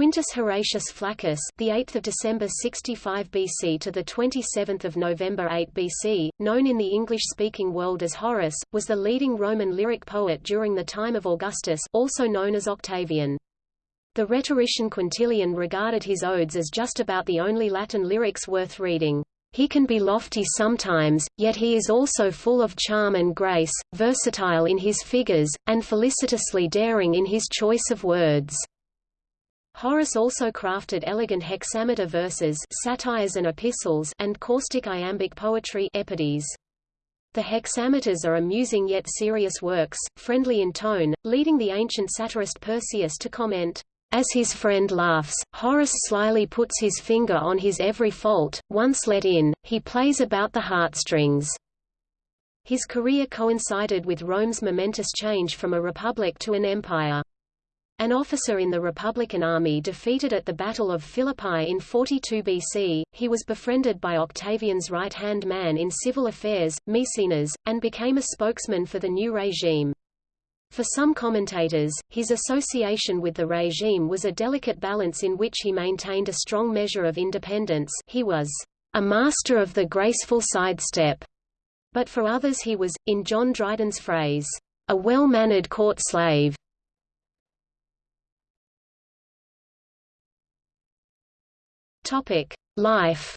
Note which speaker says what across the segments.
Speaker 1: Quintus Horatius Flaccus, the 8th of December 65 BC to the 27th of November 8 BC, known in the English-speaking world as Horace, was the leading Roman lyric poet during the time of Augustus, also known as Octavian. The rhetorician Quintilian regarded his odes as just about the only Latin lyrics worth reading. He can be lofty sometimes, yet he is also full of charm and grace, versatile in his figures, and felicitously daring in his choice of words. Horace also crafted elegant hexameter verses satires and epistles and caustic iambic poetry epodes. The hexameters are amusing yet serious works, friendly in tone, leading the ancient satirist Persius to comment, as his friend laughs, Horace slyly puts his finger on his every fault, once let in, he plays about the heartstrings. His career coincided with Rome's momentous change from a republic to an empire. An officer in the Republican army defeated at the Battle of Philippi in 42 BC, he was befriended by Octavian's right-hand man in civil affairs, Maecenas, and became a spokesman for the new regime. For some commentators, his association with the regime was a delicate balance in which he maintained a strong measure of independence he was a master of the graceful sidestep, but for others he was, in John Dryden's phrase, a well-mannered court slave. Life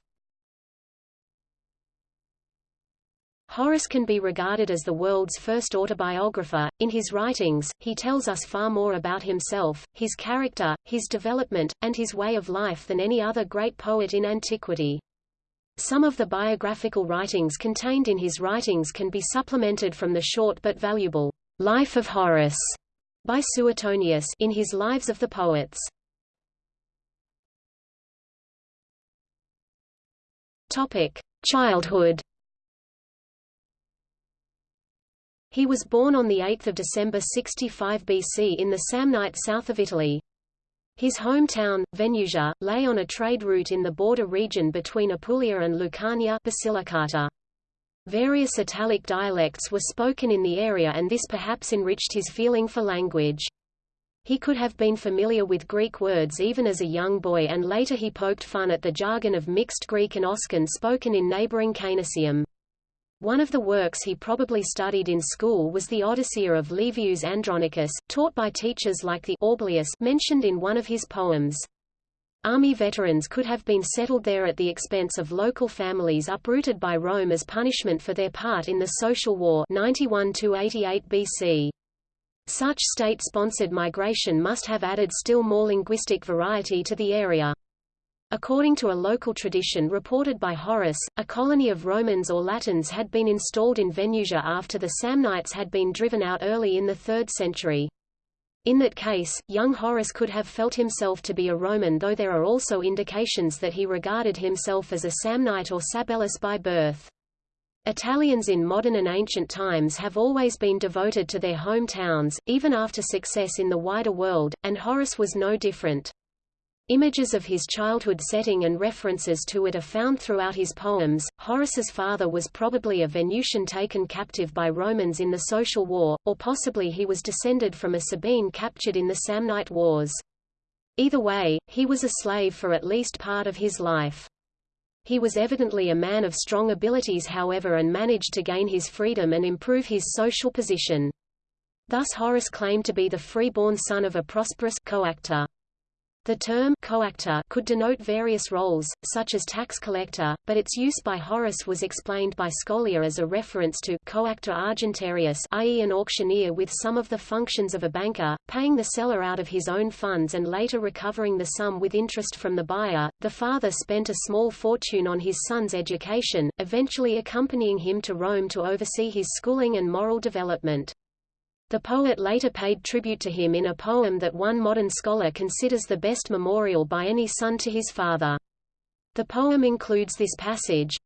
Speaker 1: Horace can be regarded as the world's first autobiographer. In his writings, he tells us far more about himself, his character, his development, and his way of life than any other great poet in antiquity. Some of the biographical writings contained in his writings can be supplemented from the short but valuable Life of Horace by Suetonius in his Lives of the Poets. Topic: Childhood He was born on 8 December 65 BC in the Samnite south of Italy. His hometown, Venusia, lay on a trade route in the border region between Apulia and Lucania Basilicata. Various Italic dialects were spoken in the area and this perhaps enriched his feeling for language. He could have been familiar with Greek words even as a young boy and later he poked fun at the jargon of mixed Greek and Oscan spoken in neighboring Canusium. One of the works he probably studied in school was the Odyssea of Livius Andronicus, taught by teachers like the Orbilius mentioned in one of his poems. Army veterans could have been settled there at the expense of local families uprooted by Rome as punishment for their part in the Social War 91–88 BC. Such state-sponsored migration must have added still more linguistic variety to the area. According to a local tradition reported by Horace, a colony of Romans or Latins had been installed in Venusia after the Samnites had been driven out early in the 3rd century. In that case, young Horace could have felt himself to be a Roman though there are also indications that he regarded himself as a Samnite or Sabellus by birth. Italians in modern and ancient times have always been devoted to their hometowns, even after success in the wider world, and Horace was no different. Images of his childhood setting and references to it are found throughout his poems. Horace's father was probably a Venusian taken captive by Romans in the Social War, or possibly he was descended from a Sabine captured in the Samnite Wars. Either way, he was a slave for at least part of his life. He was evidently a man of strong abilities however and managed to gain his freedom and improve his social position. Thus Horace claimed to be the free-born son of a prosperous coactor. The term coactor could denote various roles, such as tax collector, but its use by Horace was explained by Scholia as a reference to coactor argentarius i.e. an auctioneer with some of the functions of a banker, paying the seller out of his own funds and later recovering the sum with interest from the buyer. The father spent a small fortune on his son's education, eventually accompanying him to Rome to oversee his schooling and moral development. The poet later paid tribute to him in a poem that one modern scholar considers the best memorial by any son to his father. The poem includes this passage,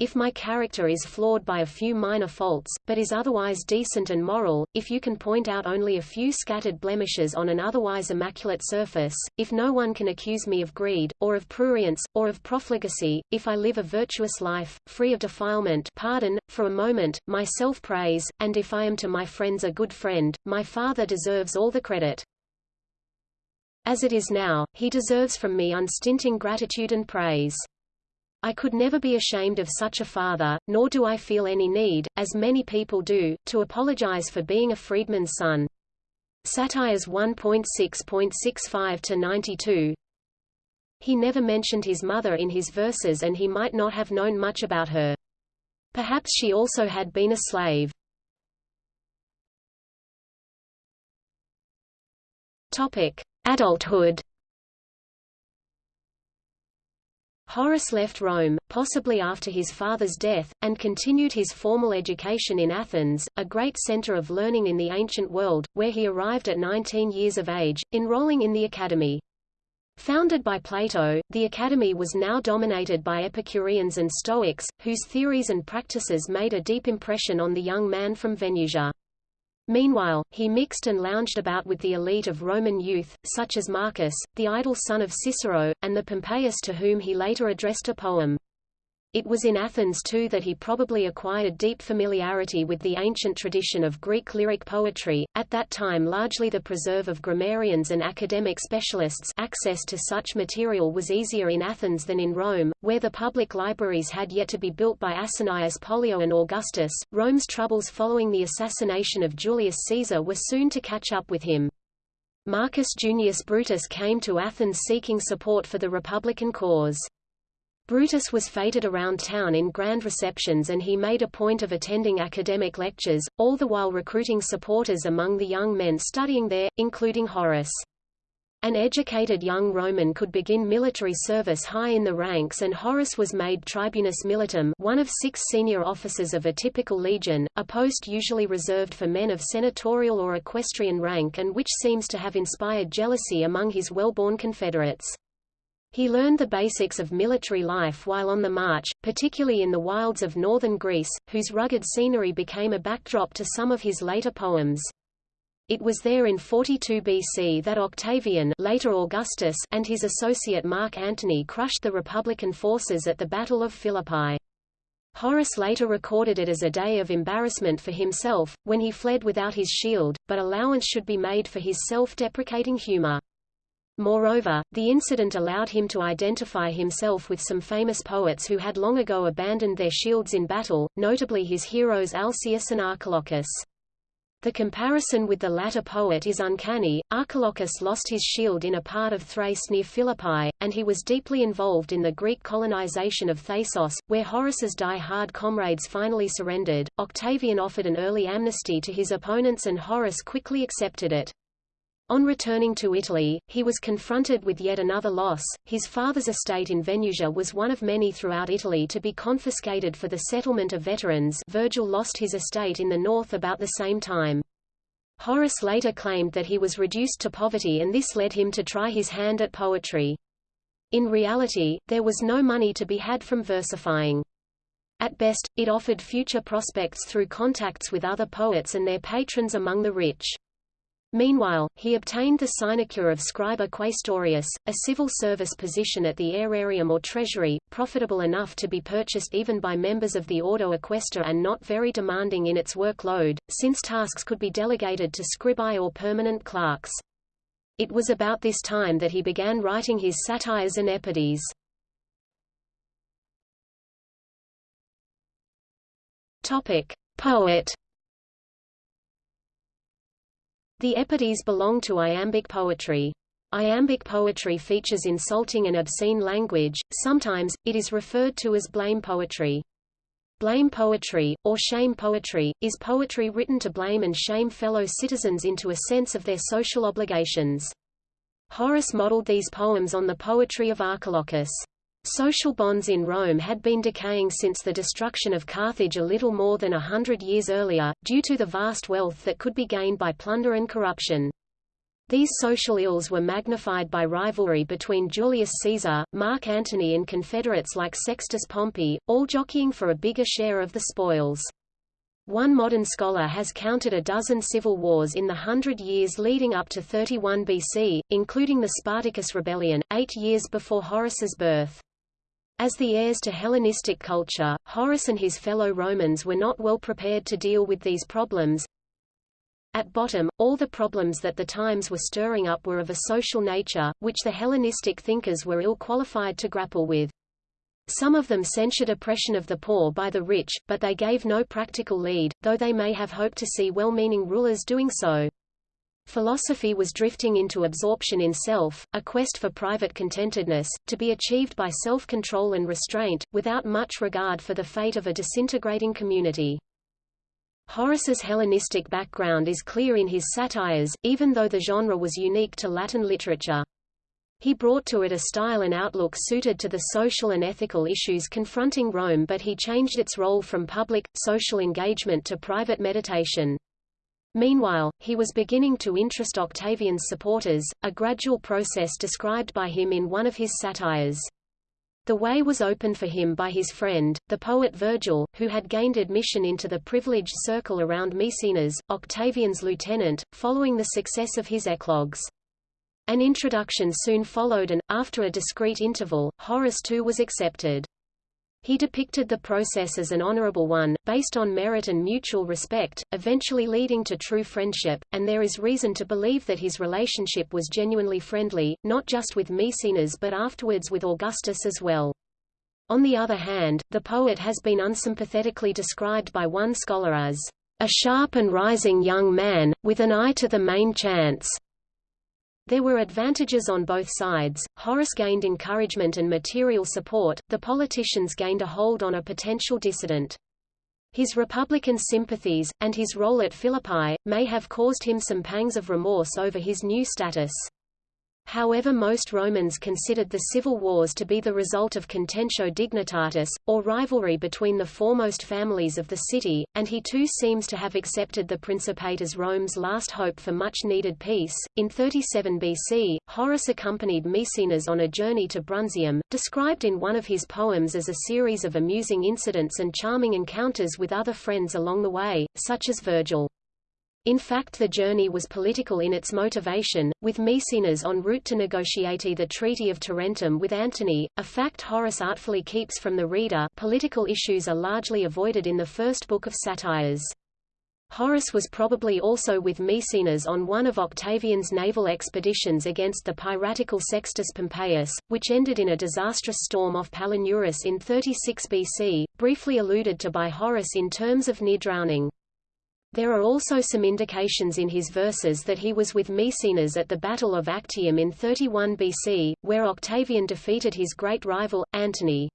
Speaker 1: if my character is flawed by a few minor faults, but is otherwise decent and moral, if you can point out only a few scattered blemishes on an otherwise immaculate surface, if no one can accuse me of greed, or of prurience, or of profligacy, if I live a virtuous life, free of defilement pardon, for a moment, my self-praise, and if I am to my friends a good friend, my father deserves all the credit. As it is now, he deserves from me unstinting gratitude and praise. I could never be ashamed of such a father, nor do I feel any need, as many people do, to apologize for being a freedman's son. Satires 1.6.65-92 He never mentioned his mother in his verses and he might not have known much about her. Perhaps she also had been a slave. Topic: Adulthood. Horace left Rome, possibly after his father's death, and continued his formal education in Athens, a great center of learning in the ancient world, where he arrived at 19 years of age, enrolling in the academy. Founded by Plato, the Academy was now dominated by Epicureans and Stoics, whose theories and practices made a deep impression on the young man from Venusia. Meanwhile, he mixed and lounged about with the elite of Roman youth, such as Marcus, the idle son of Cicero, and the Pompeius to whom he later addressed a poem. It was in Athens too that he probably acquired deep familiarity with the ancient tradition of Greek lyric poetry, at that time largely the preserve of grammarians and academic specialists access to such material was easier in Athens than in Rome, where the public libraries had yet to be built by Asinius Pollio and Augustus. Rome's troubles following the assassination of Julius Caesar were soon to catch up with him. Marcus Junius Brutus came to Athens seeking support for the republican cause. Brutus was feted around town in grand receptions and he made a point of attending academic lectures, all the while recruiting supporters among the young men studying there, including Horace. An educated young Roman could begin military service high in the ranks and Horace was made tribunus militum one of six senior officers of a typical legion, a post usually reserved for men of senatorial or equestrian rank and which seems to have inspired jealousy among his well-born confederates. He learned the basics of military life while on the march, particularly in the wilds of northern Greece, whose rugged scenery became a backdrop to some of his later poems. It was there in 42 BC that Octavian later Augustus and his associate Mark Antony crushed the Republican forces at the Battle of Philippi. Horace later recorded it as a day of embarrassment for himself, when he fled without his shield, but allowance should be made for his self-deprecating humor. Moreover, the incident allowed him to identify himself with some famous poets who had long ago abandoned their shields in battle, notably his heroes Alcaeus and Archilochus. The comparison with the latter poet is uncanny. Archilochus lost his shield in a part of Thrace near Philippi, and he was deeply involved in the Greek colonization of Thasos, where Horace's die-hard comrades finally surrendered. Octavian offered an early amnesty to his opponents and Horace quickly accepted it. On returning to Italy, he was confronted with yet another loss. His father's estate in Venusia was one of many throughout Italy to be confiscated for the settlement of veterans Virgil lost his estate in the north about the same time. Horace later claimed that he was reduced to poverty and this led him to try his hand at poetry. In reality, there was no money to be had from versifying. At best, it offered future prospects through contacts with other poets and their patrons among the rich. Meanwhile, he obtained the sinecure of scriba quaestorius, a civil service position at the aerarium or treasury, profitable enough to be purchased even by members of the Ordo and not very demanding in its workload, since tasks could be delegated to scribae or permanent clerks. It was about this time that he began writing his satires and epodes. Topic: Poet the epodes belong to iambic poetry. Iambic poetry features insulting and obscene language, sometimes, it is referred to as blame poetry. Blame poetry, or shame poetry, is poetry written to blame and shame fellow citizens into a sense of their social obligations. Horace modeled these poems on the poetry of Archilochus. Social bonds in Rome had been decaying since the destruction of Carthage a little more than a hundred years earlier, due to the vast wealth that could be gained by plunder and corruption. These social ills were magnified by rivalry between Julius Caesar, Mark Antony and confederates like Sextus Pompey, all jockeying for a bigger share of the spoils. One modern scholar has counted a dozen civil wars in the hundred years leading up to 31 BC, including the Spartacus Rebellion, eight years before Horace's birth. As the heirs to Hellenistic culture, Horace and his fellow Romans were not well prepared to deal with these problems. At bottom, all the problems that the times were stirring up were of a social nature, which the Hellenistic thinkers were ill-qualified to grapple with. Some of them censured oppression of the poor by the rich, but they gave no practical lead, though they may have hoped to see well-meaning rulers doing so. Philosophy was drifting into absorption in self, a quest for private contentedness, to be achieved by self-control and restraint, without much regard for the fate of a disintegrating community. Horace's Hellenistic background is clear in his satires, even though the genre was unique to Latin literature. He brought to it a style and outlook suited to the social and ethical issues confronting Rome but he changed its role from public, social engagement to private meditation. Meanwhile, he was beginning to interest Octavian's supporters, a gradual process described by him in one of his satires. The way was opened for him by his friend, the poet Virgil, who had gained admission into the privileged circle around Maecenas, Octavian's lieutenant, following the success of his eclogues. An introduction soon followed and, after a discreet interval, Horace too was accepted. He depicted the process as an honorable one, based on merit and mutual respect, eventually leading to true friendship, and there is reason to believe that his relationship was genuinely friendly, not just with Maecenas but afterwards with Augustus as well. On the other hand, the poet has been unsympathetically described by one scholar as a sharp and rising young man, with an eye to the main chance. There were advantages on both sides. Horace gained encouragement and material support, the politicians gained a hold on a potential dissident. His Republican sympathies, and his role at Philippi, may have caused him some pangs of remorse over his new status. However most Romans considered the civil wars to be the result of contentio dignitatis, or rivalry between the foremost families of the city, and he too seems to have accepted the Principate as Rome's last hope for much-needed peace. In 37 BC, Horace accompanied Maecenas on a journey to Brundisium, described in one of his poems as a series of amusing incidents and charming encounters with other friends along the way, such as Virgil. In fact the journey was political in its motivation, with Maecenas en route to negotiate the Treaty of Tarentum with Antony, a fact Horace artfully keeps from the reader political issues are largely avoided in the first book of Satires. Horace was probably also with Maecenas on one of Octavian's naval expeditions against the piratical Sextus Pompeius, which ended in a disastrous storm off Palinurus in 36 BC, briefly alluded to by Horace in terms of near drowning. There are also some indications in his verses that he was with Maecenas at the Battle of Actium in 31 BC, where Octavian defeated his great rival, Antony.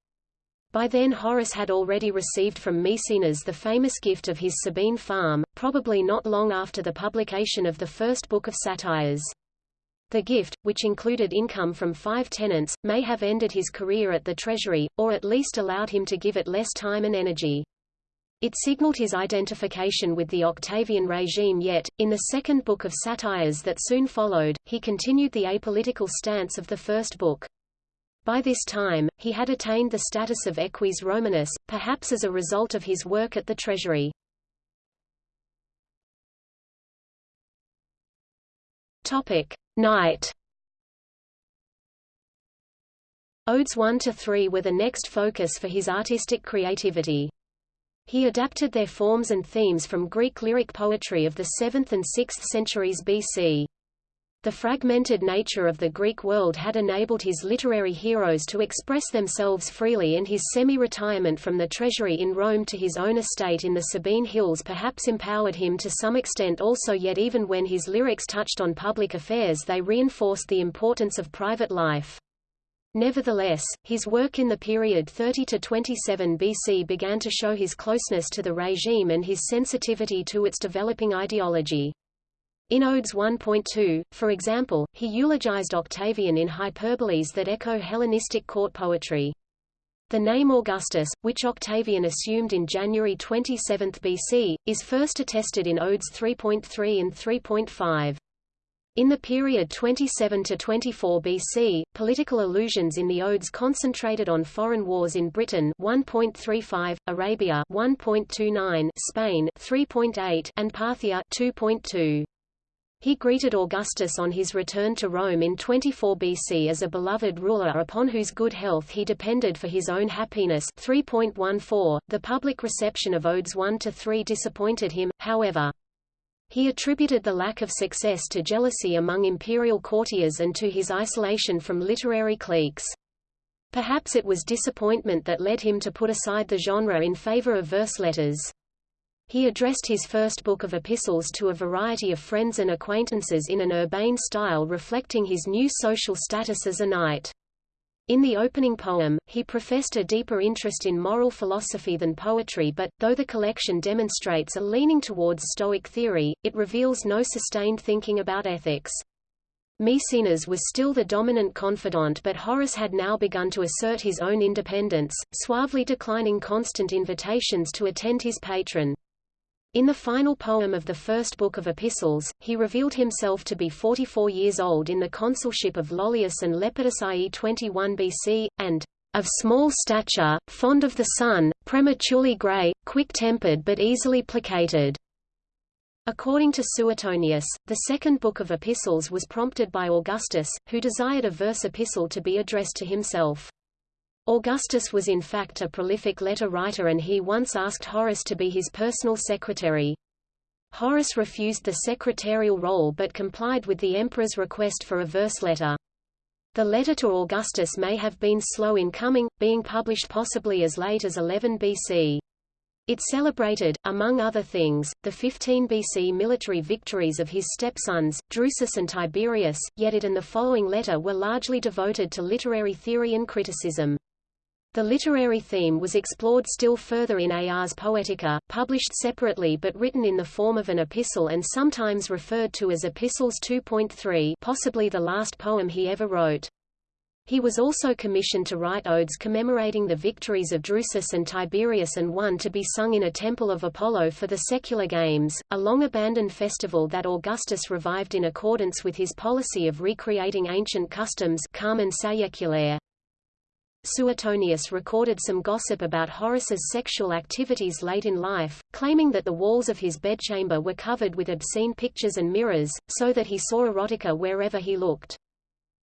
Speaker 1: By then Horace had already received from Maecenas the famous gift of his Sabine farm, probably not long after the publication of the first book of satires. The gift, which included income from five tenants, may have ended his career at the treasury, or at least allowed him to give it less time and energy. It signaled his identification with the Octavian regime yet, in the second book of satires that soon followed, he continued the apolitical stance of the first book. By this time, he had attained the status of eques Romanus, perhaps as a result of his work at the treasury. Topic: Knight. Odes 1 to 3 were the next focus for his artistic creativity. He adapted their forms and themes from Greek lyric poetry of the 7th and 6th centuries BC. The fragmented nature of the Greek world had enabled his literary heroes to express themselves freely and his semi-retirement from the treasury in Rome to his own estate in the Sabine Hills perhaps empowered him to some extent also yet even when his lyrics touched on public affairs they reinforced the importance of private life. Nevertheless, his work in the period 30 to 27 BC began to show his closeness to the regime and his sensitivity to its developing ideology. In Odes 1.2, for example, he eulogized Octavian in hyperboles that echo Hellenistic court poetry. The name Augustus, which Octavian assumed in January 27 BC, is first attested in Odes 3.3 and 3.5. In the period 27 to 24 BC, political allusions in the odes concentrated on foreign wars in Britain 1.35, Arabia 1.29, Spain 3.8, and Parthia 2.2. He greeted Augustus on his return to Rome in 24 BC as a beloved ruler upon whose good health he depended for his own happiness 3.14. The public reception of Odes 1 to 3 disappointed him, however. He attributed the lack of success to jealousy among imperial courtiers and to his isolation from literary cliques. Perhaps it was disappointment that led him to put aside the genre in favor of verse letters. He addressed his first book of epistles to a variety of friends and acquaintances in an urbane style reflecting his new social status as a knight. In the opening poem, he professed a deeper interest in moral philosophy than poetry but, though the collection demonstrates a leaning towards Stoic theory, it reveals no sustained thinking about ethics. Maecenas was still the dominant confidant but Horace had now begun to assert his own independence, suavely declining constant invitations to attend his patron. In the final poem of the first book of epistles, he revealed himself to be 44 years old in the consulship of Lollius and Lepidus i.e. 21 BC, and of small stature, fond of the sun, prematurely grey, quick-tempered but easily placated. According to Suetonius, the second book of epistles was prompted by Augustus, who desired a verse epistle to be addressed to himself. Augustus was in fact a prolific letter writer and he once asked Horace to be his personal secretary. Horace refused the secretarial role but complied with the emperor's request for a verse letter. The letter to Augustus may have been slow in coming, being published possibly as late as 11 BC. It celebrated, among other things, the 15 BC military victories of his stepsons, Drusus and Tiberius, yet it and the following letter were largely devoted to literary theory and criticism. The literary theme was explored still further in Ars Poetica, published separately but written in the form of an epistle and sometimes referred to as Epistles 2.3 possibly the last poem he ever wrote. He was also commissioned to write odes commemorating the victories of Drusus and Tiberius and one to be sung in a temple of Apollo for the secular games, a long-abandoned festival that Augustus revived in accordance with his policy of recreating ancient customs Carmen. Suetonius recorded some gossip about Horace's sexual activities late in life, claiming that the walls of his bedchamber were covered with obscene pictures and mirrors, so that he saw erotica wherever he looked.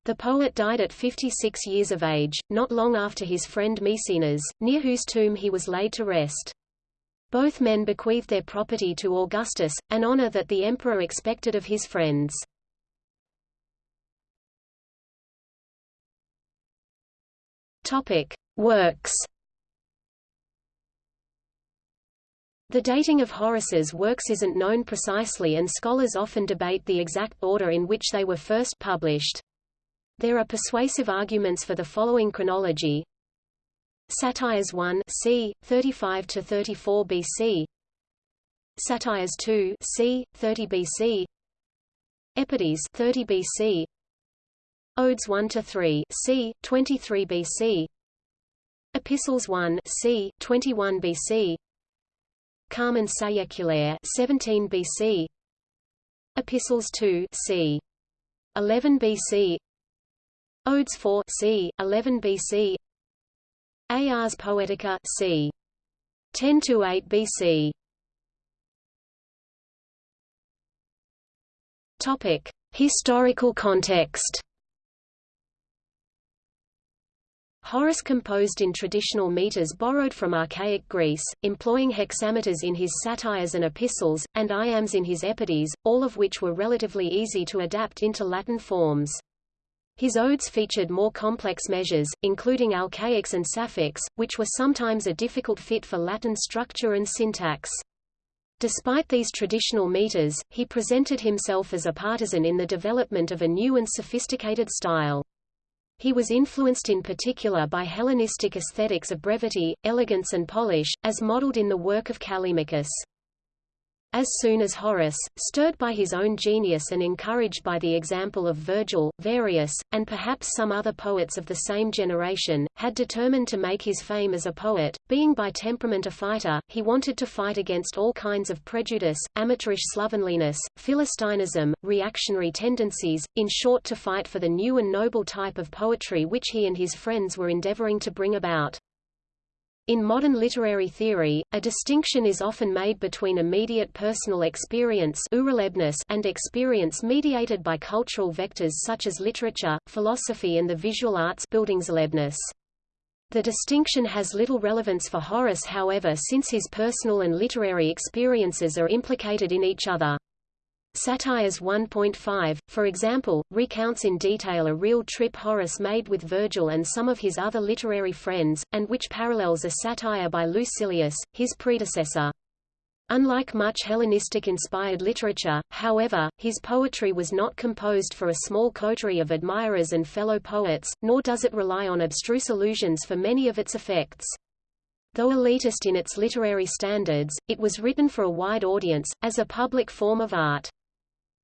Speaker 1: The poet died at 56 years of age, not long after his friend Maecenas, near whose tomb he was laid to rest. Both men bequeathed their property to Augustus, an honor that the emperor expected of his friends. Topic: Works. The dating of Horace's works isn't known precisely and scholars often debate the exact order in which they were first published. There are persuasive arguments for the following chronology. Satires 1 c. 35 to 34 BC. Satires 2 c. 30 BC. Epodes 30 BC. Odes 1 to 3, c. 23 BC. Epistles 1, c. 21 BC. Carmen Saeculare 17 BC. Epistles 2, c. 11 BC. Odes 4, c. 11 BC. Ars Poetica, c. 10 to 8 BC. Topic: Historical context. Horace composed in traditional meters borrowed from archaic Greece, employing hexameters in his satires and epistles, and iambs in his epodes, all of which were relatively easy to adapt into Latin forms. His odes featured more complex measures, including alcaics and sapphics, which were sometimes a difficult fit for Latin structure and syntax. Despite these traditional meters, he presented himself as a partisan in the development of a new and sophisticated style. He was influenced in particular by Hellenistic aesthetics of brevity, elegance and polish, as modeled in the work of Callimachus. As soon as Horace, stirred by his own genius and encouraged by the example of Virgil, Varius, and perhaps some other poets of the same generation, had determined to make his fame as a poet, being by temperament a fighter, he wanted to fight against all kinds of prejudice, amateurish slovenliness, philistinism, reactionary tendencies, in short to fight for the new and noble type of poetry which he and his friends were endeavoring to bring about. In modern literary theory, a distinction is often made between immediate personal experience and experience mediated by cultural vectors such as literature, philosophy and the visual arts The distinction has little relevance for Horace however since his personal and literary experiences are implicated in each other. Satires 1.5, for example, recounts in detail a real trip Horace made with Virgil and some of his other literary friends, and which parallels a satire by Lucilius, his predecessor. Unlike much Hellenistic-inspired literature, however, his poetry was not composed for a small coterie of admirers and fellow poets, nor does it rely on abstruse allusions for many of its effects. Though elitist in its literary standards, it was written for a wide audience, as a public form of art.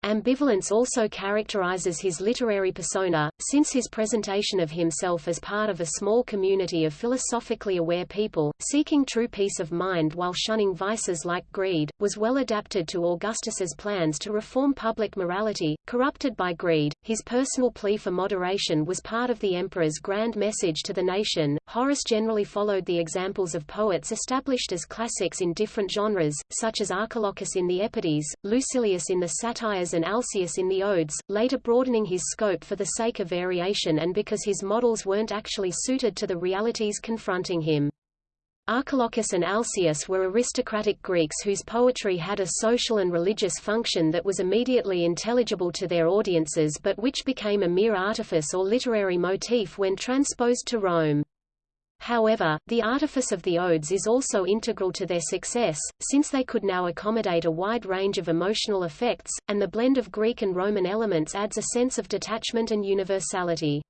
Speaker 1: Ambivalence also characterizes his literary persona, since his presentation of himself as part of a small community of philosophically aware people, seeking true peace of mind while shunning vices like greed, was well adapted to Augustus's plans to reform public morality, corrupted by greed. His personal plea for moderation was part of the emperor's grand message to the nation. Horace generally followed the examples of poets established as classics in different genres, such as Archilochus in the Epodes, Lucilius in the Satires and Alcaeus in the Odes, later broadening his scope for the sake of variation and because his models weren't actually suited to the realities confronting him. Archilochus and Alcaeus were aristocratic Greeks whose poetry had a social and religious function that was immediately intelligible to their audiences but which became a mere artifice or literary motif when transposed to Rome. However, the artifice of the odes is also integral to their success, since they could now accommodate a wide range of emotional effects, and the blend of Greek and Roman elements adds a sense of detachment and universality.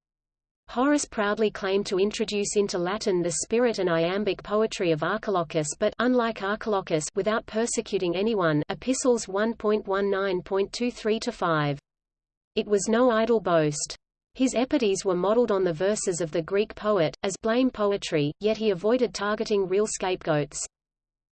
Speaker 1: Horace proudly claimed to introduce into Latin the spirit and iambic poetry of Archilochus but unlike Archilochus without persecuting anyone Epistles 1.19.23-5. It was no idle boast. His epodes were modeled on the verses of the Greek poet, as blame poetry, yet he avoided targeting real scapegoats.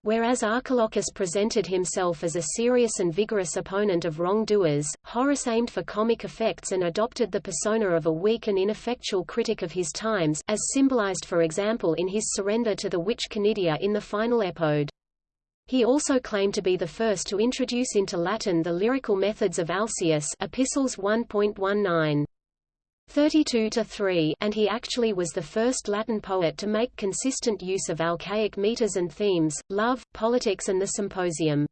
Speaker 1: Whereas Archilochus presented himself as a serious and vigorous opponent of wrongdoers, Horace aimed for comic effects and adopted the persona of a weak and ineffectual critic of his times, as symbolized for example in his surrender to the witch Canidia in the final epode. He also claimed to be the first to introduce into Latin the lyrical methods of Alcaeus Epistles 1.19. 32 to 3 and he actually was the first Latin poet to make consistent use of Alcaic meters and themes, love, politics and the symposium.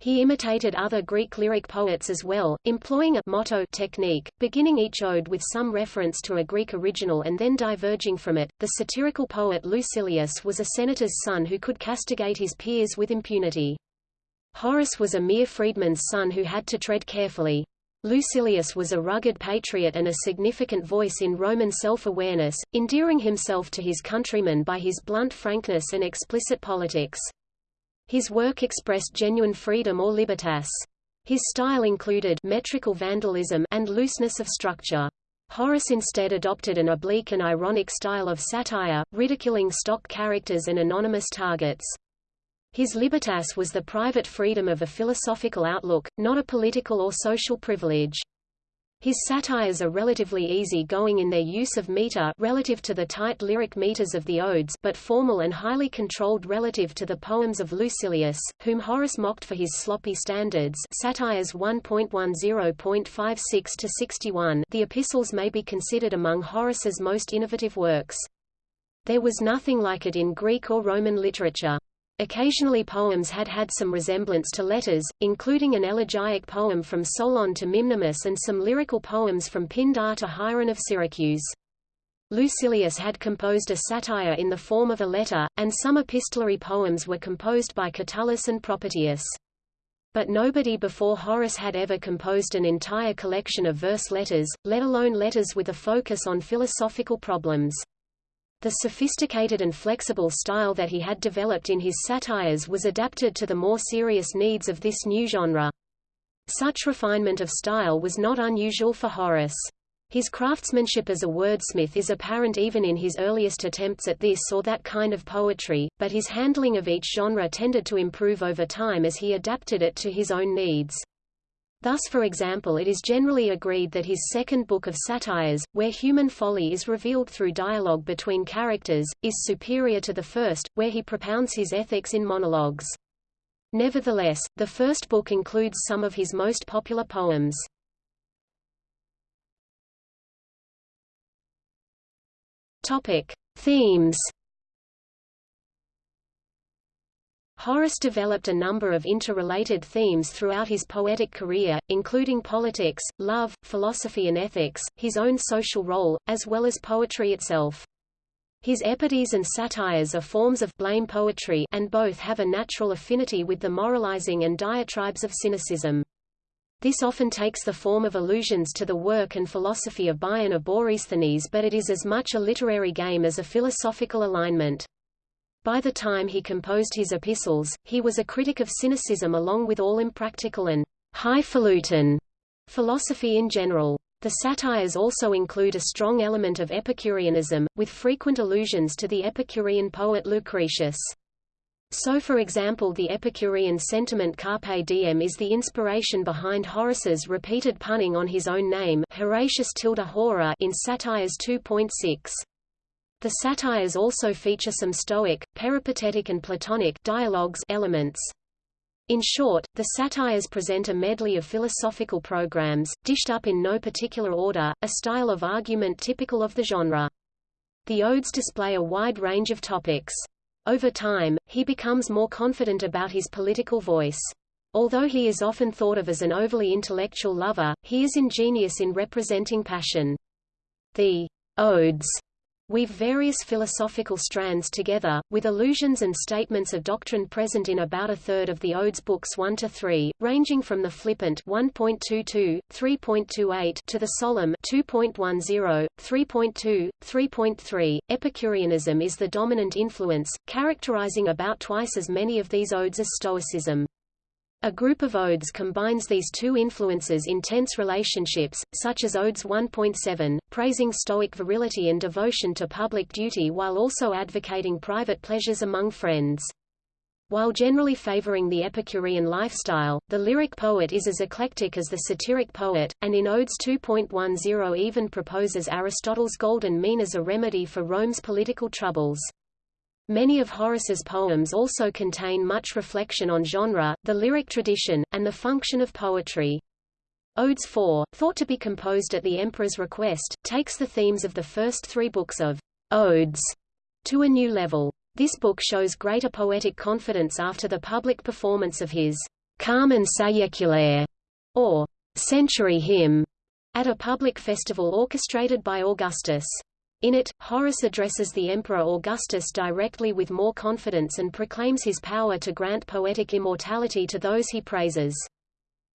Speaker 1: He imitated other Greek lyric poets as well, employing a motto technique, beginning each ode with some reference to a Greek original and then diverging from it. The satirical poet Lucilius was a senator's son who could castigate his peers with impunity. Horace was a mere freedman's son who had to tread carefully. Lucilius was a rugged patriot and a significant voice in Roman self-awareness, endearing himself to his countrymen by his blunt frankness and explicit politics. His work expressed genuine freedom or libertas. His style included metrical vandalism and looseness of structure. Horace instead adopted an oblique and ironic style of satire, ridiculing stock characters and anonymous targets. His libertas was the private freedom of a philosophical outlook, not a political or social privilege. His satires are relatively easy-going in their use of meter relative to the tight lyric meters of the odes but formal and highly controlled relative to the poems of Lucilius, whom Horace mocked for his sloppy standards Satires 1.10.56-61 The epistles may be considered among Horace's most innovative works. There was nothing like it in Greek or Roman literature. Occasionally poems had had some resemblance to letters, including an elegiac poem from Solon to Mimnermus and some lyrical poems from Pindar to Hieron of Syracuse. Lucilius had composed a satire in the form of a letter, and some epistolary poems were composed by Catullus and Propertius. But nobody before Horace had ever composed an entire collection of verse letters, let alone letters with a focus on philosophical problems. The sophisticated and flexible style that he had developed in his satires was adapted to the more serious needs of this new genre. Such refinement of style was not unusual for Horace. His craftsmanship as a wordsmith is apparent even in his earliest attempts at this or that kind of poetry, but his handling of each genre tended to improve over time as he adapted it to his own needs. Thus for example it is generally agreed that his second book of satires, where human folly is revealed through dialogue between characters, is superior to the first, where he propounds his ethics in monologues. Nevertheless, the first book includes some of his most popular poems. Topic: Themes Horace developed a number of interrelated themes throughout his poetic career, including politics, love, philosophy and ethics, his own social role, as well as poetry itself. His epodes and satires are forms of blame poetry and both have a natural affinity with the moralizing and diatribes of cynicism. This often takes the form of allusions to the work and philosophy of Bion of Borysthenes but it is as much a literary game as a philosophical alignment. By the time he composed his epistles, he was a critic of cynicism along with all impractical and highfalutin philosophy in general. The satires also include a strong element of Epicureanism, with frequent allusions to the Epicurean poet Lucretius. So for example the Epicurean sentiment carpe diem is the inspiration behind Horace's repeated punning on his own name Horatius tilde hora in Satires 2.6. The satires also feature some Stoic, peripatetic and Platonic dialogues elements. In short, the satires present a medley of philosophical programs, dished up in no particular order, a style of argument typical of the genre. The odes display a wide range of topics. Over time, he becomes more confident about his political voice. Although he is often thought of as an overly intellectual lover, he is ingenious in representing passion. The odes weave various philosophical strands together, with allusions and statements of doctrine present in about a third of the Odes books 1 to 3, ranging from the flippant 1.22, 3.28 to the solemn 2.10, 3.2, 3.3. Epicureanism is the dominant influence, characterizing about twice as many of these odes as Stoicism. A group of odes combines these two influences in tense relationships, such as Odes 1.7, praising Stoic virility and devotion to public duty while also advocating private pleasures among friends. While generally favoring the Epicurean lifestyle, the lyric poet is as eclectic as the satiric poet, and in Odes 2.10 even proposes Aristotle's golden mean as a remedy for Rome's political troubles. Many of Horace's poems also contain much reflection on genre, the lyric tradition, and the function of poetry. Odes 4, thought to be composed at the emperor's request, takes the themes of the first three books of Odes to a new level. This book shows greater poetic confidence after the public performance of his Carmen Saeculare, or Century Hymn, at a public festival orchestrated by Augustus. In it, Horace addresses the Emperor Augustus directly with more confidence and proclaims his power to grant poetic immortality to those he praises.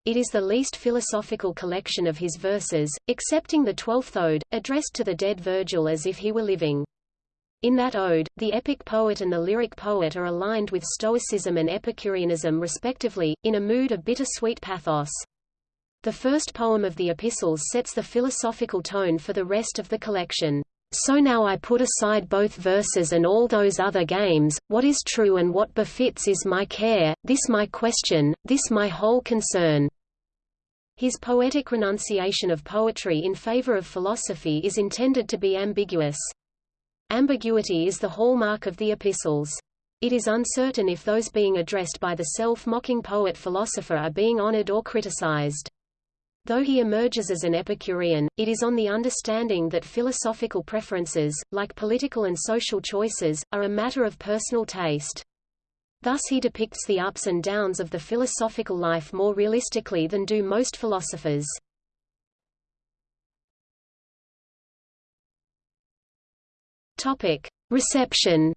Speaker 1: It is the least philosophical collection of his verses, excepting the twelfth ode, addressed to the dead Virgil as if he were living. In that ode, the epic poet and the lyric poet are aligned with Stoicism and Epicureanism respectively, in a mood of bittersweet pathos. The first poem of the epistles sets the philosophical tone for the rest of the collection. So now I put aside both verses and all those other games, what is true and what befits is my care, this my question, this my whole concern. His poetic renunciation of poetry in favor of philosophy is intended to be ambiguous. Ambiguity is the hallmark of the epistles. It is uncertain if those being addressed by the self-mocking poet-philosopher are being honored or criticized. Though he emerges as an Epicurean, it is on the understanding that philosophical preferences, like political and social choices, are a matter of personal taste. Thus he depicts the ups and downs of the philosophical life more realistically than do most philosophers. Reception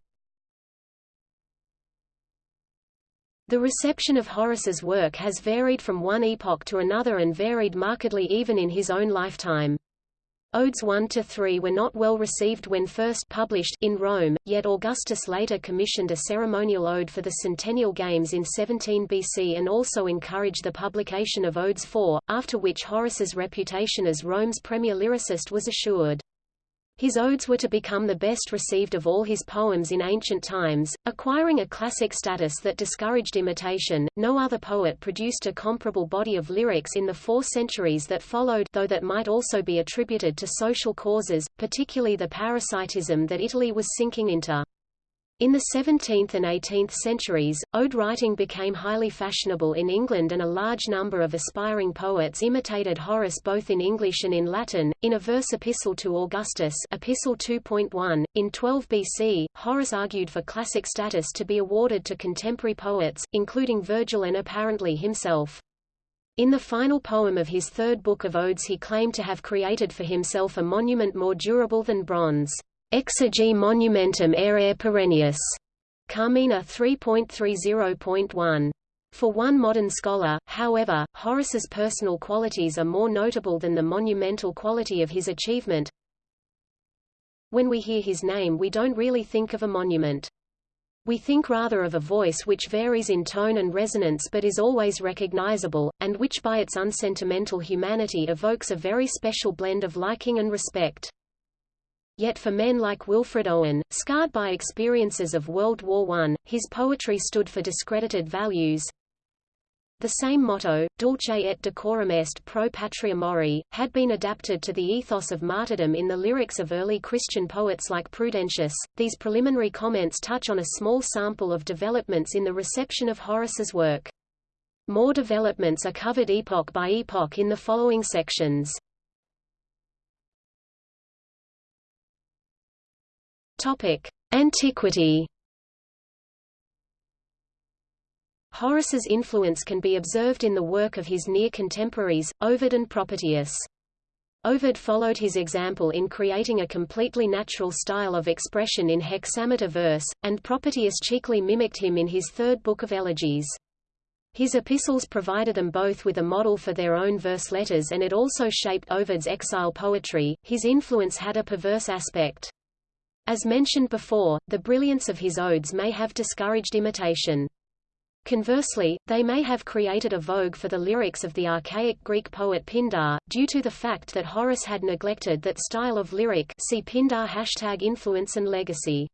Speaker 1: The reception of Horace's work has varied from one epoch to another and varied markedly even in his own lifetime. Odes 1 to 3 were not well received when first published in Rome, yet Augustus later commissioned a ceremonial ode for the Centennial Games in 17 BC and also encouraged the publication of Odes 4, after which Horace's reputation as Rome's premier lyricist was assured. His odes were to become the best received of all his poems in ancient times, acquiring a classic status that discouraged imitation. No other poet produced a comparable body of lyrics in the four centuries that followed, though that might also be attributed to social causes, particularly the parasitism that Italy was sinking into. In the 17th and 18th centuries, ode writing became highly fashionable in England and a large number of aspiring poets imitated Horace both in English and in Latin. In a verse epistle to Augustus Epistle 2.1, in 12 BC, Horace argued for classic status to be awarded to contemporary poets, including Virgil and apparently himself. In the final poem of his third book of odes he claimed to have created for himself a monument more durable than bronze. Exegi monumentum aere perennius. Carmina 3.30.1. For one modern scholar, however, Horace's personal qualities are more notable than the monumental quality of his achievement. When we hear his name we don't really think of a monument. We think rather of a voice which varies in tone and resonance but is always recognizable, and which by its unsentimental humanity evokes a very special blend of liking and respect. Yet for men like Wilfred Owen, scarred by experiences of World War I, his poetry stood for discredited values. The same motto, dulce et decorum est pro patria mori, had been adapted to the ethos of martyrdom in the lyrics of early Christian poets like Prudentius. These preliminary comments touch on a small sample of developments in the reception of Horace's work. More developments are covered epoch by epoch in the following sections. Antiquity. Horace's influence can be observed in the work of his near contemporaries, Ovid and Propertius. Ovid followed his example in creating a completely natural style of expression in hexameter verse, and Propertius cheekily mimicked him in his third book of elegies. His epistles provided them both with a model for their own verse letters and it also shaped Ovid's exile poetry. His influence had a perverse aspect. As mentioned before, the brilliance of his odes may have discouraged imitation. Conversely, they may have created a vogue for the lyrics of the archaic Greek poet Pindar, due to the fact that Horace had neglected that style of lyric see Pindar hashtag influence and legacy.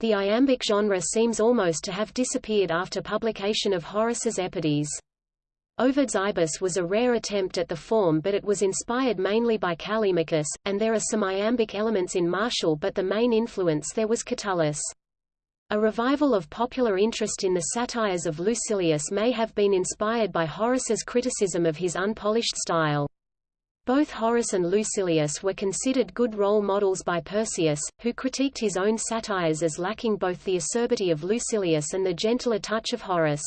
Speaker 1: The iambic genre seems almost to have disappeared after publication of Horace's Epodes. Ovid's Ibis was a rare attempt at the form but it was inspired mainly by Callimachus, and there are some iambic elements in Martial but the main influence there was Catullus. A revival of popular interest in the satires of Lucilius may have been inspired by Horace's criticism of his unpolished style. Both Horace and Lucilius were considered good role models by Persius, who critiqued his own satires as lacking both the acerbity of Lucilius and the gentler touch of Horace.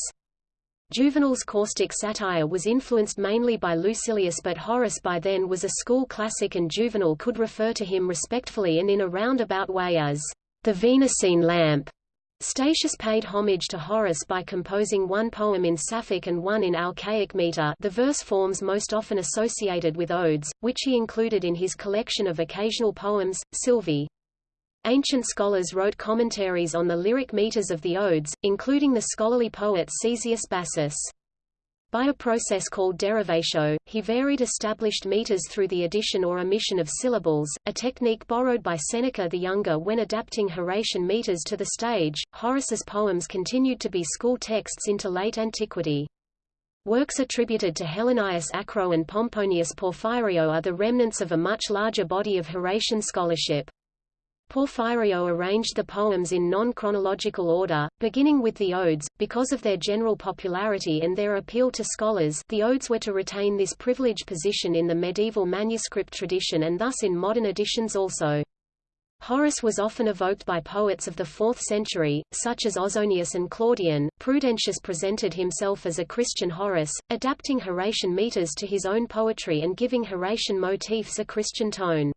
Speaker 1: Juvenal's caustic satire was influenced mainly by Lucilius but Horace by then was a school classic and Juvenal could refer to him respectfully and in a roundabout way as the Venusine lamp. Statius paid homage to Horace by composing one poem in Sapphic and one in Alcaic meter the verse forms most often associated with odes, which he included in his collection of occasional poems, Sylvae. Ancient scholars wrote commentaries on the lyric meters of the odes, including the scholarly poet Caesius Bassus. By a process called derivatio, he varied established meters through the addition or omission of syllables, a technique borrowed by Seneca the Younger when adapting Horatian meters to the stage. Horace's poems continued to be school texts into late antiquity. Works attributed to Helenius Acro and Pomponius Porphyrio are the remnants of a much larger body of Horatian scholarship. Porphyrio arranged the poems in non-chronological order, beginning with the odes, because of their general popularity and their appeal to scholars the odes were to retain this privileged position in the medieval manuscript tradition and thus in modern editions also. Horace was often evoked by poets of the 4th century, such as Ausonius and Claudian. Prudentius presented himself as a Christian Horace, adapting Horatian meters to his own poetry and giving Horatian motifs a Christian tone.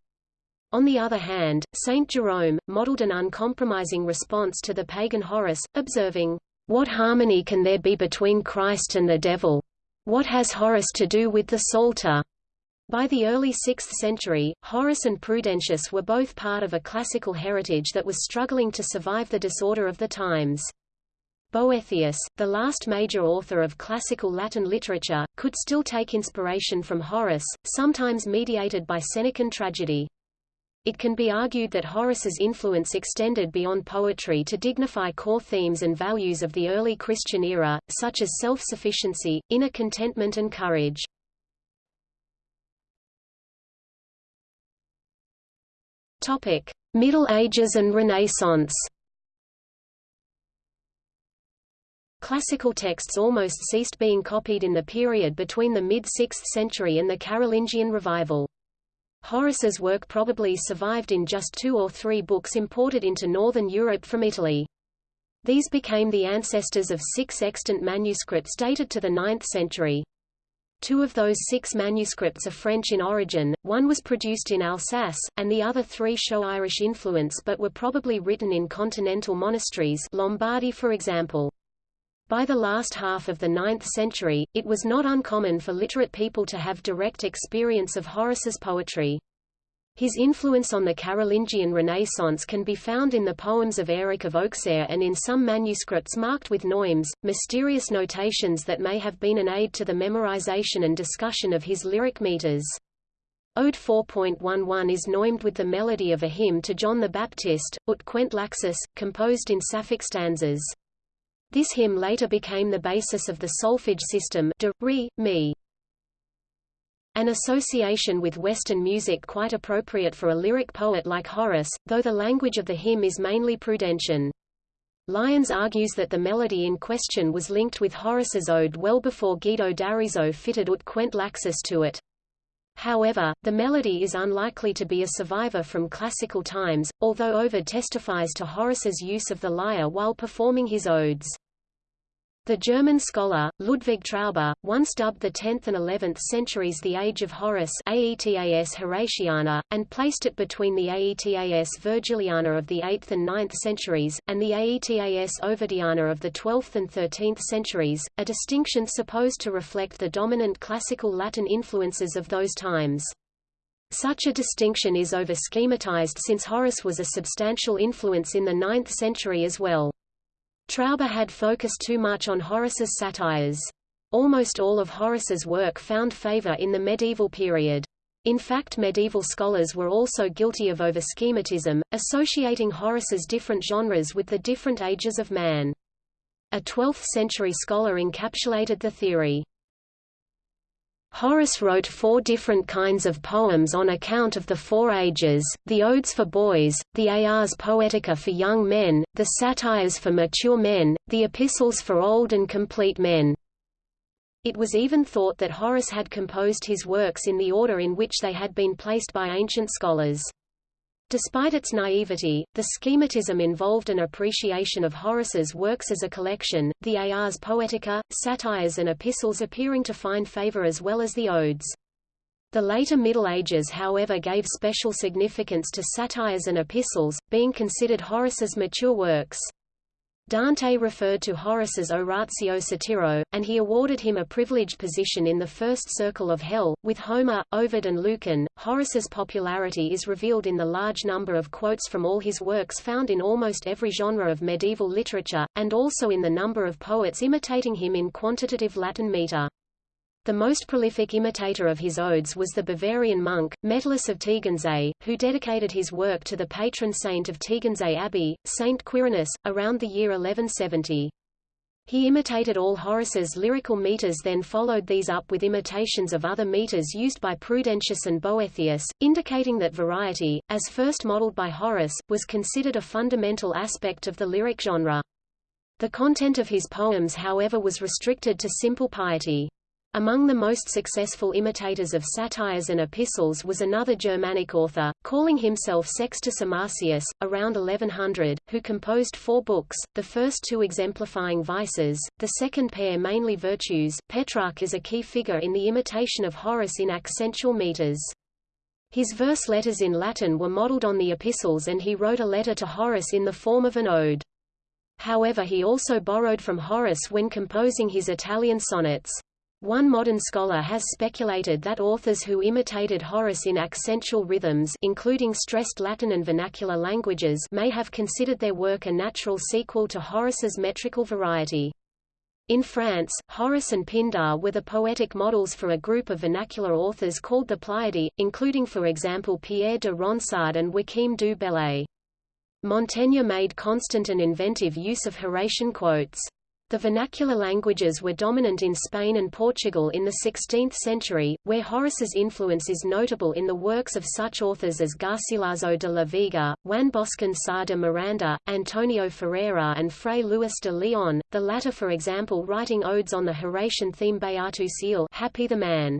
Speaker 1: On the other hand, Saint Jerome, modeled an uncompromising response to the pagan Horace, observing, What harmony can there be between Christ and the devil? What has Horace to do with the Psalter? By the early 6th century, Horace and Prudentius were both part of a classical heritage that was struggling to survive the disorder of the times. Boethius, the last major author of classical Latin literature, could still take inspiration from Horace, sometimes mediated by Senecan tragedy. It can be argued that Horace's influence extended beyond poetry to dignify core themes and values of the early Christian era, such as self-sufficiency, inner contentment and courage. Topic: Middle Ages and Renaissance. Classical texts almost ceased being copied in the period between the mid-6th century and the Carolingian revival. Horace's work probably survived in just two or three books imported into northern Europe from Italy. These became the ancestors of six extant manuscripts dated to the 9th century. Two of those six manuscripts are French in origin, one was produced in Alsace, and the other three show Irish influence but were probably written in continental monasteries Lombardy for example. By the last half of the 9th century, it was not uncommon for literate people to have direct experience of Horace's poetry. His influence on the Carolingian Renaissance can be found in the poems of Heiric of Auxerre and in some manuscripts marked with neumes, mysterious notations that may have been an aid to the memorization and discussion of his lyric meters. Ode 4.11 is neumed with the melody of a hymn to John the Baptist, Ut queant laxis, composed in Sapphic stanzas. This hymn later became the basis of the solfege system de, re, mi. An association with Western music quite appropriate for a lyric poet like Horace, though the language of the hymn is mainly Prudentian. Lyons argues that the melody in question was linked with Horace's ode well before Guido d'Arezzo fitted ut queant laxis to it. However, the melody is unlikely to be a survivor from classical times, although Ovid testifies to Horace's use of the lyre while performing his odes. The German scholar, Ludwig Traube, once dubbed the 10th and 11th centuries the Age of Horace Aetas Horatiana, and placed it between the Aetas Virgiliana of the 8th and 9th centuries, and the Aetas Ovidiana of the 12th and 13th centuries, a distinction supposed to reflect the dominant classical Latin influences of those times. Such a distinction is over-schematized since Horace was a substantial influence in the 9th century as well. Traube had focused too much on Horace's satires. Almost all of Horace's work found favor in the medieval period. In fact medieval scholars were also guilty of overschematism, associating Horace's different genres with the different ages of man. A 12th-century scholar encapsulated the theory. Horace wrote four different kinds of poems on account of the four ages, the odes for boys, the ars poetica for young men, the satires for mature men, the epistles for old and complete men. It was even thought that Horace had composed his works in the order in which they had been placed by ancient scholars. Despite its naivety, the schematism involved an appreciation of Horace's works as a collection, the Ars Poetica, satires and epistles appearing to find favor as well as the odes. The later Middle Ages however gave special significance to satires and epistles, being considered Horace's mature works. Dante referred to Horace as Orazio satiro, and he awarded him a privileged position in the first circle of hell. With Homer, Ovid, and Lucan, Horace's popularity is revealed in the large number of quotes from all his works found in almost every genre of medieval literature, and also in the number of poets imitating him in quantitative Latin meter. The most prolific imitator of his odes was the Bavarian monk, Metellus of Tegernsee, who dedicated his work to the patron saint of Tegernsee Abbey, Saint Quirinus, around the year 1170. He imitated all Horace's lyrical meters then followed these up with imitations of other meters used by Prudentius and Boethius, indicating that variety, as first modeled by Horace, was considered a fundamental aspect of the lyric genre. The content of his poems however was restricted to simple piety. Among the most successful imitators of satires and epistles was another Germanic author, calling himself Sextus Amarcius, around 1100, who composed four books, the first two exemplifying vices, the second pair mainly virtues. Petrarch is a key figure in the imitation of Horace in accentual meters. His verse letters in Latin were modeled on the epistles and he wrote a letter to Horace in the form of an ode. However he also borrowed from Horace when composing his Italian sonnets. One modern scholar has speculated that authors who imitated Horace in accentual rhythms including stressed Latin and vernacular languages may have considered their work a natural sequel to Horace's metrical variety. In France, Horace and Pindar were the poetic models for a group of vernacular authors called the Pleiadae, including for example Pierre de Ronsard and Joachim du Bellay. Montaigne made constant and inventive use of Horatian quotes. The vernacular languages were dominant in Spain and Portugal in the 16th century, where Horace's influence is notable in the works of such authors as Garcilaso de la Vega, Juan Boscan Sá de Miranda, Antonio Ferreira and Fray Luis de Leon, the latter for example writing odes on the Horatian theme Beatus ille Happy the Man.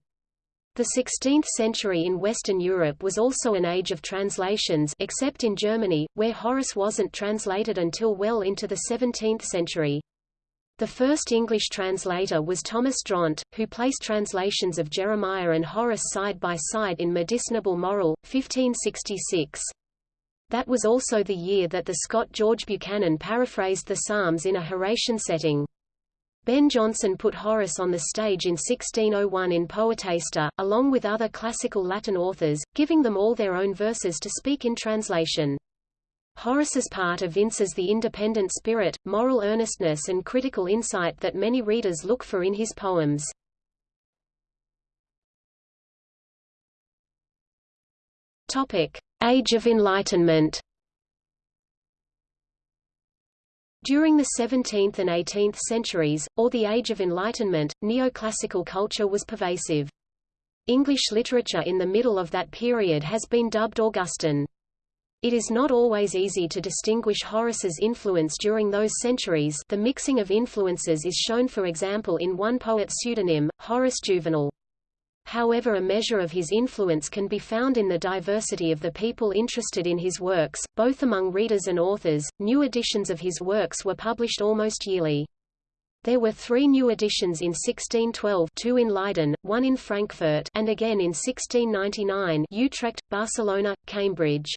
Speaker 1: The 16th century in Western Europe was also an age of translations except in Germany, where Horace wasn't translated until well into the 17th century. The first English translator was Thomas Drant, who placed translations of Jeremiah and Horace side by side in Medicinable Moral, 1566. That was also the year that the Scot George Buchanan paraphrased the Psalms in a Horatian setting. Ben Jonson put Horace on the stage in 1601 in Poetaster, along with other classical Latin authors, giving them all their own verses to speak in translation. Horace's part evinces the independent spirit, moral earnestness and critical insight that many readers look for in his poems. Topic: Age of Enlightenment. During the 17th and 18th centuries, or the Age of Enlightenment, neoclassical culture was pervasive. English literature in the middle of that period has been dubbed Augustan. It is not always easy to distinguish Horace's influence during those centuries the mixing of influences is shown for example in one poet's pseudonym, Horace Juvenal. However a measure of his influence can be found in the diversity of the people interested in his works, both among readers and authors. New editions of his works were published almost yearly. There were three new editions in 1612 two in Leiden, one in Frankfurt and again in 1699 Utrecht, Barcelona, Cambridge.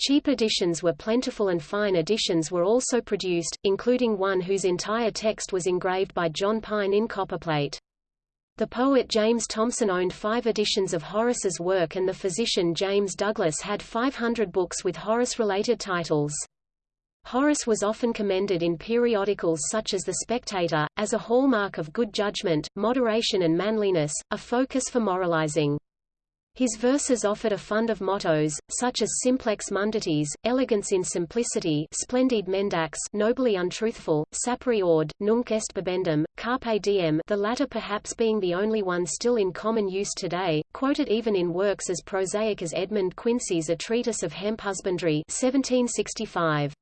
Speaker 1: Cheap editions were plentiful and fine editions were also produced, including one whose entire text was engraved by John Pine in copperplate. The poet James Thomson owned five editions of Horace's work and the physician James Douglas had 500 books with Horace-related titles. Horace was often commended in periodicals such as The Spectator, as a hallmark of good judgment, moderation and manliness, a focus for moralizing. His verses offered a fund of mottos, such as simplex munditiis, elegance in simplicity splendid mendax nobly untruthful, sapere aude, nunc est bibendum, carpe diem the latter perhaps being the only one still in common use today, quoted even in works as prosaic as Edmund Quincy's A Treatise of Hemp Husbandry 1765.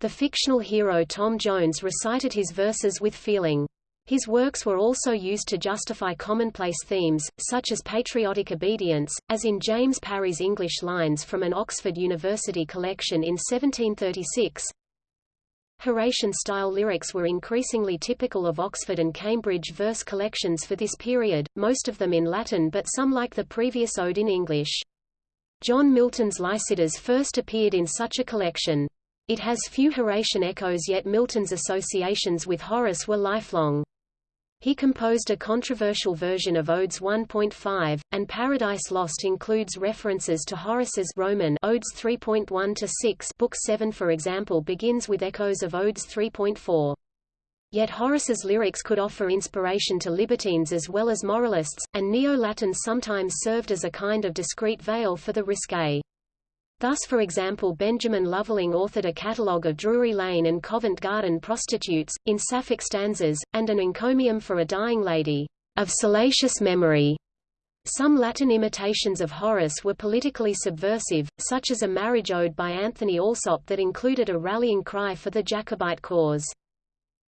Speaker 1: The fictional hero Tom Jones recited his verses with feeling. His works were also used to justify commonplace themes, such as patriotic obedience, as in James Parry's English lines from an Oxford University collection in 1736. Horatian-style lyrics were increasingly typical of Oxford and Cambridge verse collections for this period, most of them in Latin but some like the previous ode in English. John Milton's Lycidas first appeared in such a collection. It has few Horatian echoes yet Milton's associations with Horace were lifelong. He composed a controversial version of Odes 1.5, and Paradise Lost includes references to Horace's Roman Odes 3.1 to 6. Book 7 for example begins with echoes of Odes 3.4. Yet Horace's lyrics could offer inspiration to libertines as well as moralists, and Neo-Latin sometimes served as a kind of discreet veil for the risque. Thus for example Benjamin Loveling authored a catalogue of Drury Lane and Covent Garden prostitutes, in Sapphic stanzas, and an encomium for a dying lady, of salacious memory. Some Latin imitations of Horace were politically subversive, such as a marriage ode by Anthony Allsop that included a rallying cry for the Jacobite cause.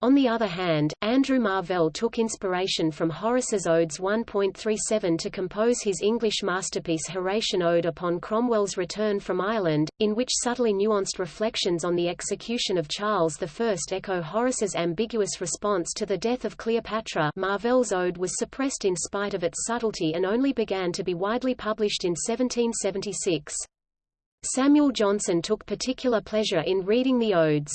Speaker 1: On the other hand, Andrew Marvell took inspiration from Horace's Odes 1.37 to compose his English masterpiece Horatian Ode upon Cromwell's return from Ireland, in which subtly nuanced reflections on the execution of Charles I echo Horace's ambiguous response to the death of Cleopatra Marvell's ode was suppressed in spite of its subtlety and only began to be widely published in 1776. Samuel Johnson took particular pleasure in reading the odes.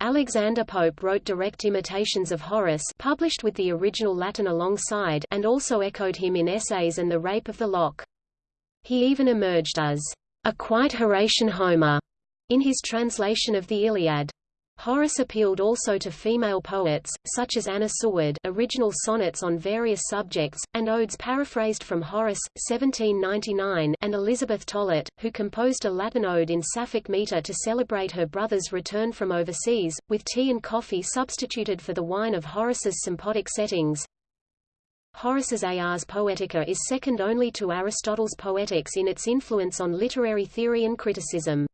Speaker 1: Alexander Pope wrote direct imitations of Horace published with the original Latin alongside and also echoed him in essays and The Rape of the Lock. He even emerged as a quite Horatian Homer in his translation of the Iliad. Horace appealed also to female poets, such as Anna Seward original sonnets on various subjects, and odes paraphrased from Horace, 1799 and Elizabeth Tollet, who composed a Latin ode in Sapphic metre to celebrate her brother's return from overseas, with tea and coffee substituted for the wine of Horace's sympotic settings. Horace's Ars Poetica is second only to Aristotle's Poetics in its influence on literary theory and criticism.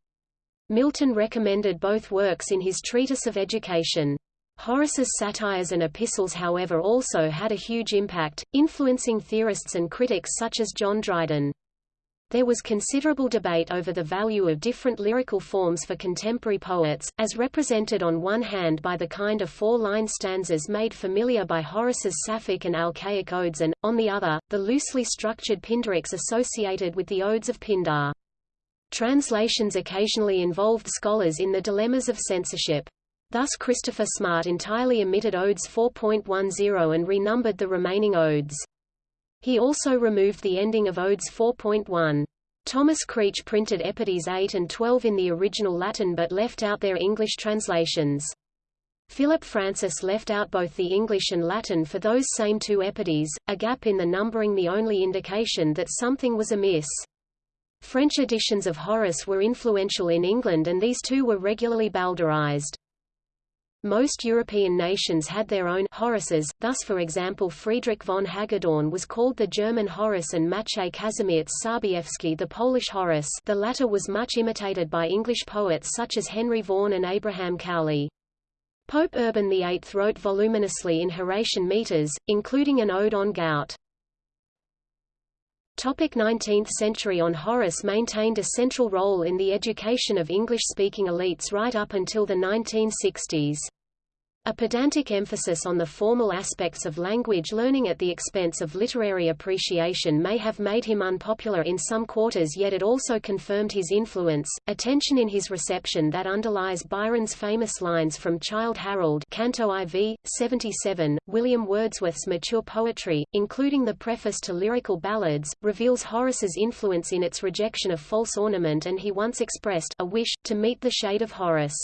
Speaker 1: Milton recommended both works in his Treatise of Education. Horace's satires and epistles however also had a huge impact, influencing theorists and critics such as John Dryden. There was considerable debate over the value of different lyrical forms for contemporary poets, as represented on one hand by the kind of four-line stanzas made familiar by Horace's Sapphic and Alcaic odes and, on the other, the loosely structured Pindarics associated with the odes of Pindar. Translations occasionally involved scholars in the dilemmas of censorship. Thus Christopher Smart entirely omitted Odes 4.10 and renumbered the remaining odes. He also removed the ending of Odes 4.1. Thomas Creech printed Epodes 8 and 12 in the original Latin but left out their English translations. Philip Francis left out both the English and Latin for those same two Epodes, a gap in the numbering the only indication that something was amiss. French editions of Horace were influential in England and these too were regularly bowdlerized. Most European nations had their own Horaces, thus for example Friedrich von Hagedorn was called the German Horace and Maciej Kazimierz Sarbiewski the Polish Horace the latter was much imitated by English poets such as Henry Vaughan and Abraham Cowley. Pope Urban VIII wrote voluminously in Horatian metres, including an ode on gout. Topic 19th century On Horace maintained a central role in the education of English-speaking elites right up until the 1960s. A pedantic emphasis on the formal aspects of language learning at the expense of literary appreciation may have made him unpopular in some quarters yet it also confirmed his influence, attention in his reception that underlies Byron's famous lines from Childe Harold Canto IV, 77, William Wordsworth's mature poetry, including the preface to lyrical ballads, reveals Horace's influence in its rejection of false ornament and he once expressed a wish, to meet the shade of Horace.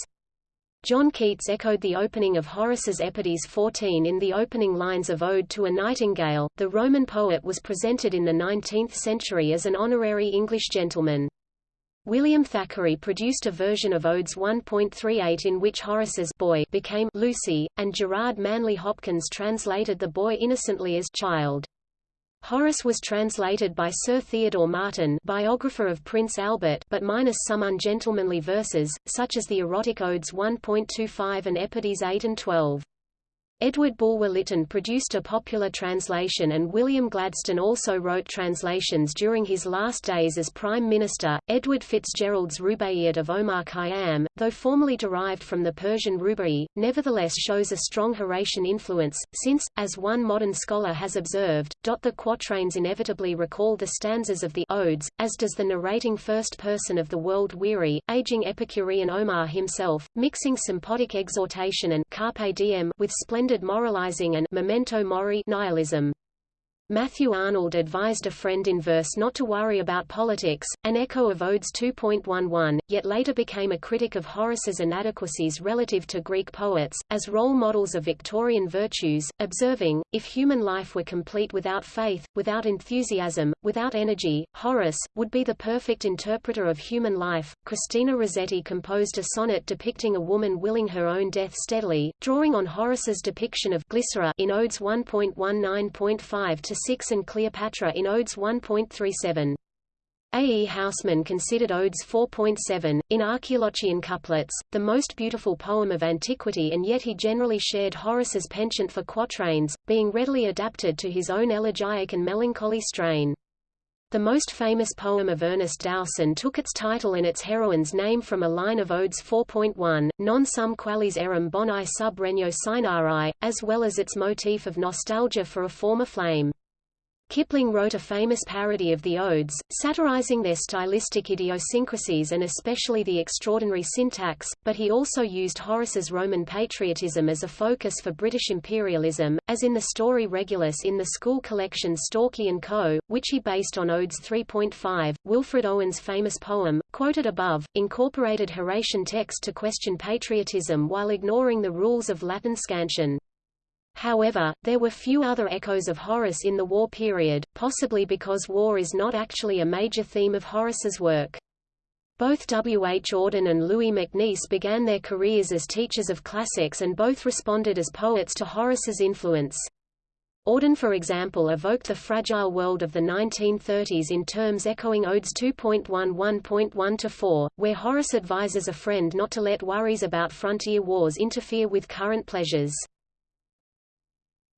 Speaker 1: John Keats echoed the opening of Horace's Epodes 14 in the opening lines of Ode to a Nightingale. The Roman poet was presented in the 19th century as an honorary English gentleman. William Thackeray produced a version of Odes 1.38 in which Horace's boy became Lucy, and Gerard Manley Hopkins translated the boy innocently as child. Horace was translated by Sir Theodore Martin biographer of Prince Albert but minus some ungentlemanly verses, such as the erotic odes 1.25 and Epodes 8 and 12. Edward Bulwer Lytton produced a popular translation and William Gladstone also wrote translations during his last days as Prime Minister. Edward Fitzgerald's Rubaiyat of Omar Khayyam, though formally derived from the Persian Rubai, nevertheless shows a strong Horatian influence, since, as one modern scholar has observed, the quatrains inevitably recall the stanzas of the Odes, as does the narrating first person of the world-weary, aging Epicurean Omar himself, mixing sympotic exhortation and carpe diem with splendid moralizing and memento mori nihilism. Matthew Arnold advised a friend in verse not to worry about politics, an echo of Odes 2.11, yet later became a critic of Horace's inadequacies relative to Greek poets, as role models of Victorian virtues, observing, if human life were complete without faith, without enthusiasm, without energy, Horace, would be the perfect interpreter of human life. Christina Rossetti composed a sonnet depicting a woman willing her own death steadily, drawing on Horace's depiction of Glycera in Odes 1.19.5 to 6 and Cleopatra in Odes 1.37. A. E. Housman considered Odes 4.7, in Archilochian couplets, the most beautiful poem of antiquity and yet he generally shared Horace's penchant for quatrains, being readily adapted to his own elegiac and melancholy strain. The most famous poem of Ernest Dowson took its title and its heroine's name from a line of Odes 4.1, non sum qualis eram boni sub regno Cynarae, as well as its motif of nostalgia for a former flame. Kipling wrote a famous parody of the Odes, satirizing their stylistic idiosyncrasies and especially the extraordinary syntax, but he also used Horace's Roman patriotism as a focus for British imperialism, as in the story Regulus in the school collection Stalky & Co., which he based on Odes 3.5. Wilfred Owen's famous poem, quoted above, incorporated Horatian text to question patriotism while ignoring the rules of Latin scansion. However, there were few other echoes of Horace in the war period, possibly because war is not actually a major theme of Horace's work. Both W. H. Auden and Louis MacNeice began their careers as teachers of classics and both responded as poets to Horace's influence. Auden for example evoked the fragile world of the 1930s in terms echoing Odes 2.11.1-4, where Horace advises a friend not to let worries about frontier wars interfere with current pleasures.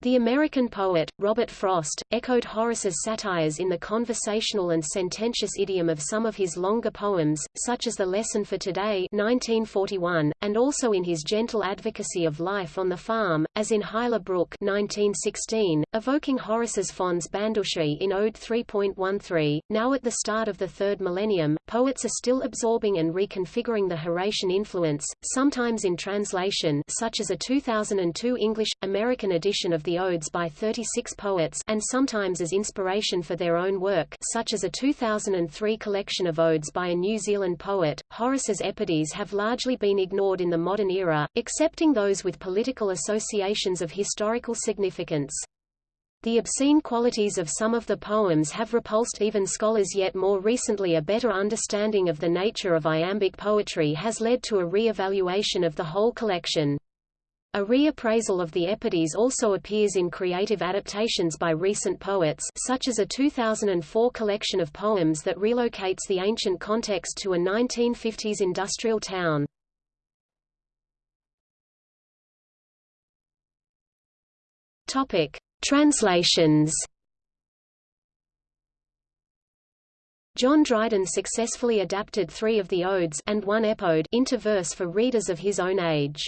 Speaker 1: The American poet, Robert Frost, echoed Horace's satires in the conversational and sententious idiom of some of his longer poems, such as The Lesson for Today 1941, and also in his gentle advocacy of life on the farm, as in Hyla Brook 1916, evoking Horace's Fons Bandusiae in Ode 3.13. Now at the start of the third millennium, poets are still absorbing and reconfiguring the Horatian influence, sometimes in translation such as a 2002 English-American edition of the the Odes by 36 poets and sometimes as inspiration for their own work such as a 2003 collection of odes by a New Zealand poet. Horace's epodes have largely been ignored in the modern era, excepting those with political associations of historical significance. The obscene qualities of some of the poems have repulsed even scholars yet more recently a better understanding of the nature of iambic poetry has led to a re-evaluation of the whole collection. A reappraisal of the Epodes also appears in creative adaptations by recent poets such as a 2004 collection of poems that relocates the ancient context to a 1950s industrial town. Topic: Translations. John Dryden successfully adapted three of the odes and one epode into verse for readers of his own age.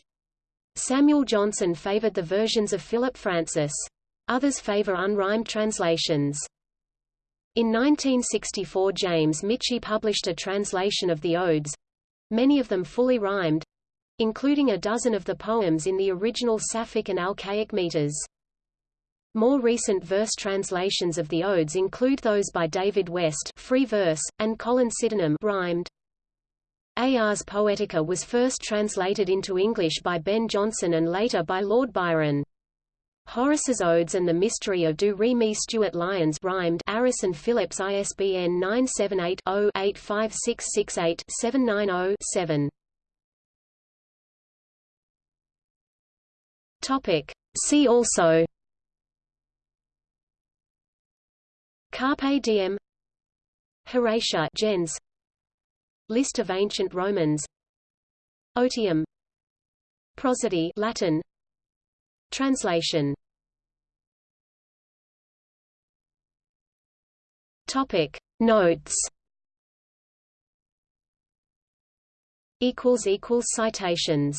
Speaker 1: Samuel Johnson favored the versions of Philip Francis. Others favor unrhymed translations. In 1964 James Michie published a translation of the Odes—many of them fully rhymed—including a dozen of the poems in the original Sapphic and Alcaic meters. More recent verse translations of the Odes include those by David West free verse, and Colin Sydenham rhymed. Ars Poetica was first translated into English by Ben Jonson and later by Lord Byron. Horace's Odes and the Mystery of Do Re Mi Stuart Lyons rhymed Aris and Phillips ISBN 978-0-85668-790-7. Topic. See also Carpe diem Horatia gens List of ancient Romans. Otium. Prosody Latin. Translation. Topic. Notes. Equals equals citations